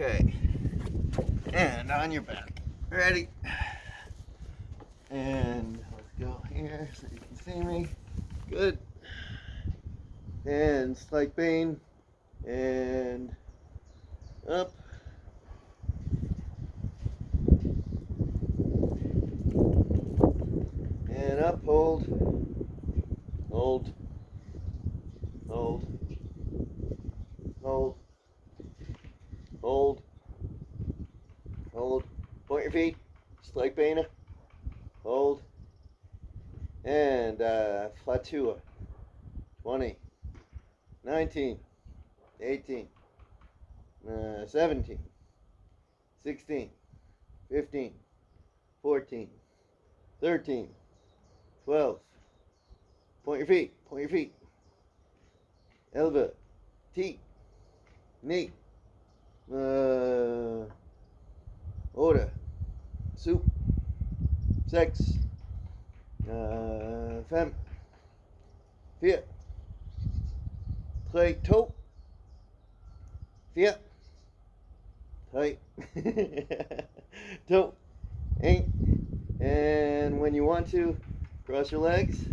Okay. And on your back. Ready? And let's go here so you can see me. Good. And slight bane. And up. And up, hold. Hold. Hold. Hold. Hold. Hold. Point your feet. Slight bana. Hold. And uh, Fatua. 20. 19. 18. Uh, 17. 16. 15. 14. 13. 12. Point your feet. Point your feet. Elbow. T. Knee. Uh, order. Soup. Sex. Uh, femme. Vier. Tre. To. Vier. Tre. to. Eight. And when you want to, cross your legs.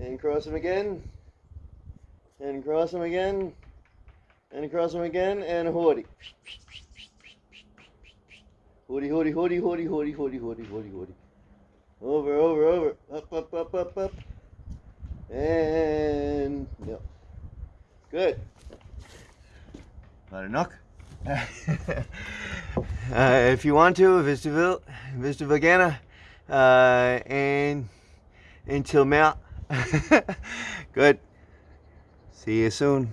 And cross them again. And cross them again. And across them again. And hoodie. Hoodie, hoodie, hoodie, hoodie, hoodie, hoodie, hoodie, hoodie, hoodie. Over, over, over. Up, up, up, up, up. And no. Good. Let it knock. uh, if you want to, Vistaville, Vista Vagana, uh, and until Mount. Good. See you soon.